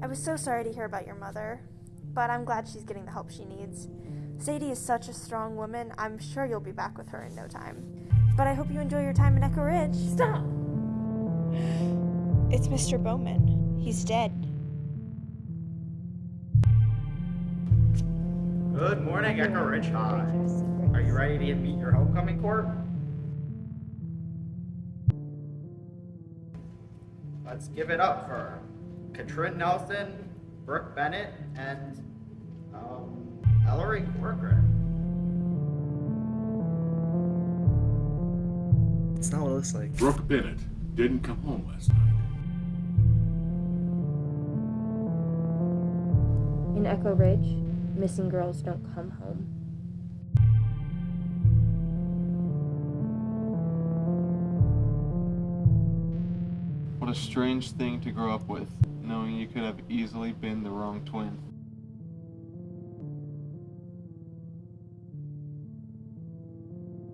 I was so sorry to hear about your mother, but I'm glad she's getting the help she needs. Sadie is such a strong woman, I'm sure you'll be back with her in no time. But I hope you enjoy your time in Echo Ridge. Stop! It's Mr. Bowman. He's dead. Good morning, Echo Ridge High. Are you ready to meet your homecoming court? Let's give it up for Katrin Nilsson, Brooke Bennett, and um, Ellery Corcoran. It's not what it looks like. Brooke Bennett didn't come home last night. In Echo Ridge, missing girls don't come home. What a strange thing to grow up with, knowing you could have easily been the wrong twin.